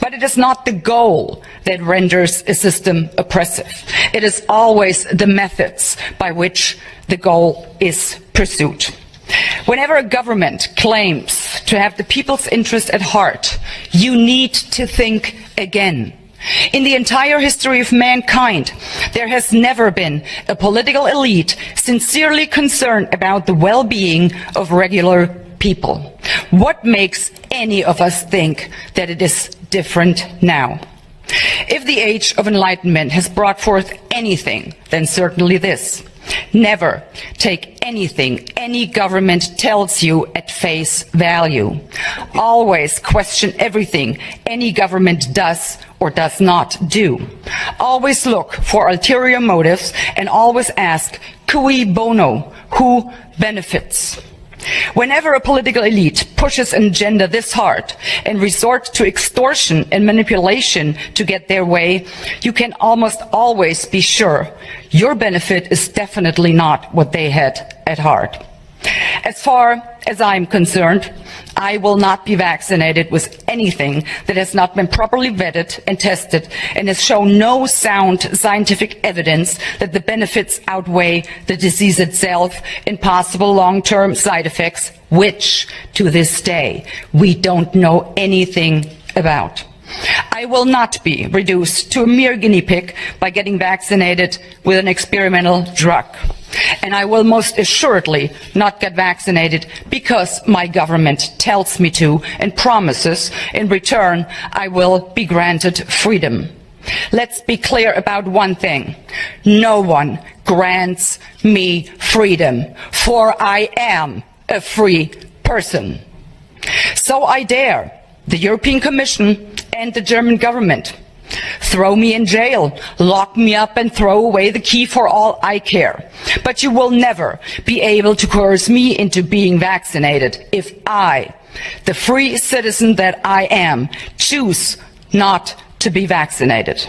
But it is not the goal that renders a system oppressive. It is always the methods by which the goal is pursued. Whenever a government claims to have the people's interest at heart, you need to think again. In the entire history of mankind, there has never been a political elite sincerely concerned about the well-being of regular people. What makes any of us think that it is different now? If the age of enlightenment has brought forth anything, then certainly this. Never take anything any government tells you at face value. Always question everything any government does or does not do. Always look for ulterior motives and always ask, cui bono, who benefits? Whenever a political elite pushes an agenda this hard and resorts to extortion and manipulation to get their way, you can almost always be sure your benefit is definitely not what they had at heart. As far as I'm concerned, I will not be vaccinated with anything that has not been properly vetted and tested and has shown no sound scientific evidence that the benefits outweigh the disease itself and possible long-term side effects, which, to this day, we don't know anything about. I will not be reduced to a mere guinea pig by getting vaccinated with an experimental drug. And I will most assuredly not get vaccinated because my government tells me to and promises in return I will be granted freedom. Let's be clear about one thing. No one grants me freedom, for I am a free person. So I dare the European Commission and the German government. Throw me in jail, lock me up and throw away the key for all I care. But you will never be able to coerce me into being vaccinated if I, the free citizen that I am, choose not to be vaccinated.